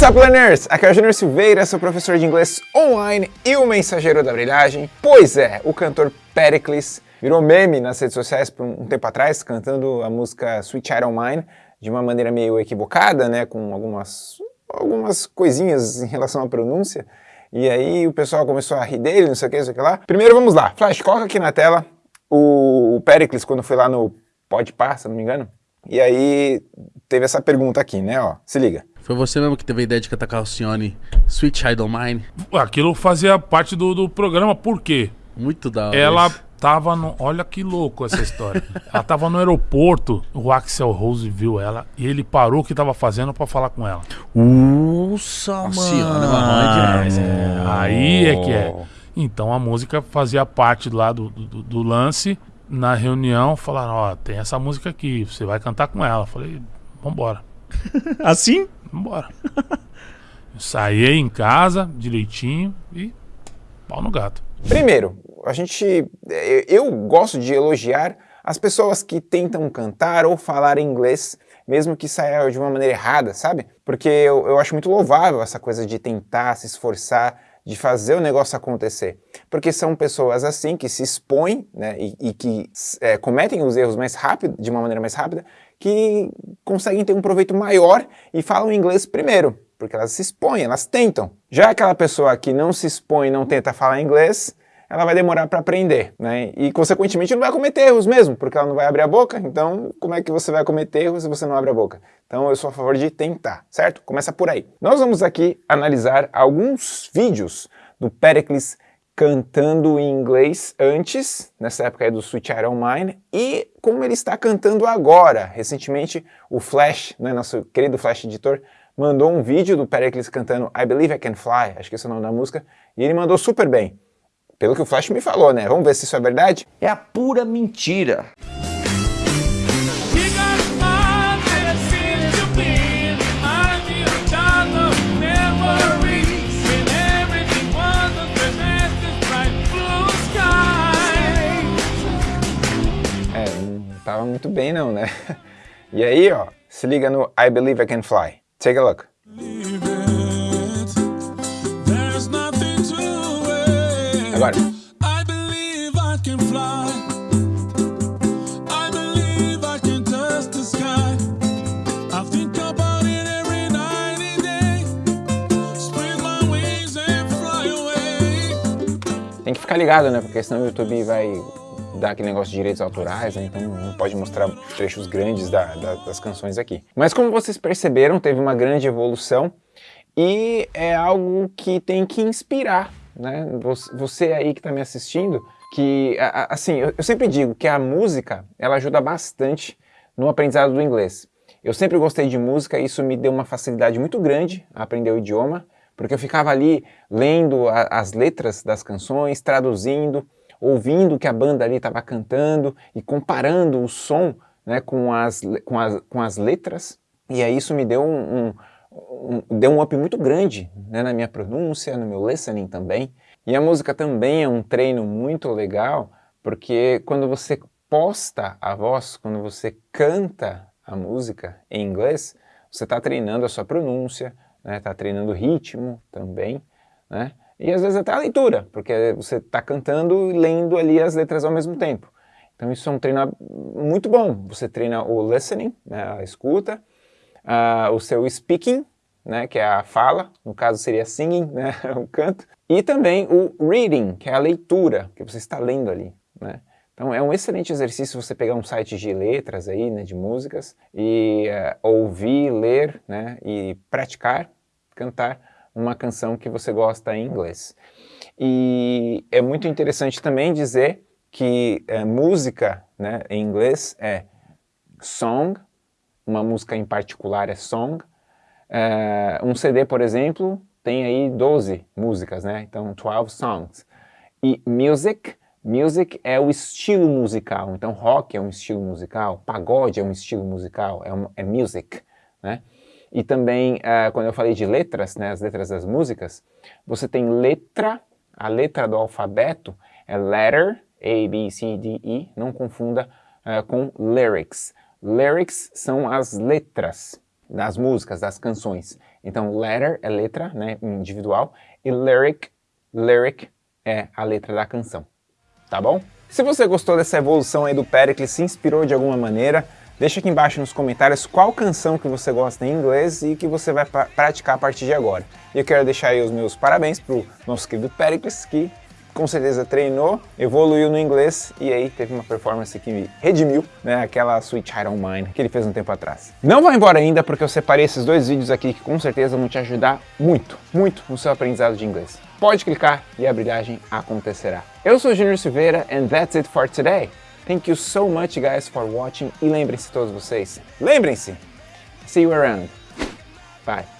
What's up, learners? Aqui é o Júnior Silveira, sou professor de inglês online e o mensageiro da brilhagem. Pois é, o cantor Pericles virou meme nas redes sociais por um tempo atrás, cantando a música Sweet Child Mine de uma maneira meio equivocada, né, com algumas, algumas coisinhas em relação à pronúncia. E aí o pessoal começou a rir dele, não sei o que, não sei o que lá. Primeiro vamos lá, Flash, coloca aqui na tela o Pericles quando foi lá no Podpah, se não me engano. E aí teve essa pergunta aqui, né, ó, se liga. Foi você mesmo que teve a ideia de cantar com a Alcione Sweet Child Mine? Aquilo fazia parte do, do programa, por quê? Muito da hora. Ela isso. tava no. Olha que louco essa história. ela tava no aeroporto, o Axel Rose viu ela e ele parou o que tava fazendo pra falar com ela. Nossa, Alcione, mano. mano, é demais. é. Aí é que é. Então a música fazia parte lá do, do, do lance. Na reunião, falaram: Ó, tem essa música aqui, você vai cantar com ela. Eu falei: Vambora, Assim? vambora. Eu saí em casa, direitinho e pau no gato. Primeiro, a gente, eu eu gosto de elogiar as pessoas que tentam cantar ou falar inglês, mesmo que saia de uma maneira errada, sabe? Porque eu, eu acho muito louvável essa coisa de tentar, se esforçar, de fazer o negócio acontecer. Porque são pessoas assim que se expõem né, e, e que é, cometem os erros mais rápido, de uma maneira mais rápida, que conseguem ter um proveito maior e falam inglês primeiro, porque elas se expõem, elas tentam. Já aquela pessoa que não se expõe não tenta falar inglês, ela vai demorar para aprender, né? E consequentemente não vai cometer erros mesmo, porque ela não vai abrir a boca, então como é que você vai cometer erros se você não abre a boca? Então eu sou a favor de tentar, certo? Começa por aí. Nós vamos aqui analisar alguns vídeos do Pericles cantando em inglês antes, nessa época aí do Sweet Child of Mine, e como ele está cantando agora. Recentemente o Flash, né, nosso querido Flash editor, mandou um vídeo do Pericles cantando I Believe I Can Fly, acho que esse é o nome da música, e ele mandou super bem. Pelo que o Flash me falou, né? Vamos ver se isso é verdade? É a pura mentira. É, não tava muito bem não, né? E aí, ó, se liga no I Believe I Can Fly. Take a look. Agora. I believe I can fly. I believe I can touch the sky. I think about it every night and day. Spread my wings and fly away. Tem que ficar ligado, né? Porque senão o YouTube vai dar aquele negócio de direitos autorais, né? Então não pode mostrar trechos grandes da- da- das canções aqui. Mas como vocês perceberam, teve uma grande evolução e é algo que tem que inspirar, né? Você- aí que está me assistindo, que, assim, eu sempre digo que a música, ela ajuda bastante no aprendizado do inglês. Eu sempre gostei de música e isso me deu uma facilidade muito grande a aprender o idioma, porque eu ficava ali lendo a- as letras das canções, traduzindo, ouvindo o que a banda ali estava cantando e comparando o som né, com, as, com, as, com as letras. E aí isso me deu um- deu um up muito grande né, na minha pronúncia, no meu listening também. E a música também é um treino muito legal, porque quando você posta a voz, quando você canta a música em inglês, você está treinando a sua pronúncia, está treinando o ritmo também, né? E às vezes até a leitura, porque você está cantando e lendo ali as letras ao mesmo tempo. Então isso é um treino muito bom. Você treina o listening, né, a escuta, ah, o seu speaking, né, que é a fala, no caso seria singing, né, o canto, e também o reading, que é a leitura, que você está lendo ali, né. Então é um excelente exercício você pegar um site de letras aí, né, de músicas, e eh, ouvir, ler, né, e praticar, cantar uma canção que você gosta em inglês. E é muito interessante também dizer que eh, música né, em inglês é song, uma música em particular é song. Eh, um CD, por exemplo, tem aí 12 músicas, né? Então, 12 songs. E music, music é o estilo musical. Então, rock é um estilo musical, pagode é um estilo musical, é, um, é music, né? E também, eh, quando eu falei de letras, né, as letras das músicas, você tem letra, a letra do alfabeto é letter, A, B, C, D, E, não confunda eh, com lyrics. Lyrics são as letras das músicas, das canções. Então, letter é letra, né, individual, e lyric, lyric é a letra da canção, tá bom? Se você gostou dessa evolução aí do Pericles, se inspirou de alguma maneira, deixa aqui embaixo nos comentários qual canção que você gosta em inglês e que você vai pra praticar a partir de agora. E eu quero deixar aí os meus parabéns pro nosso querido Pericles, que com certeza treinou, evoluiu no inglês e aí teve uma performance que me redimiu, né, aquela Sweet Child of Mine que ele fez um tempo atrás. Não vai embora ainda porque eu separei esses dois vídeos aqui que com certeza vão te ajudar muito, muito no seu aprendizado de inglês. Pode clicar e a brilhagem acontecerá. Eu sou Junior Silveira and that's it for today. Thank you so much guys for watching e lembrem-se todos vocês, lembrem-se, see you around. Bye.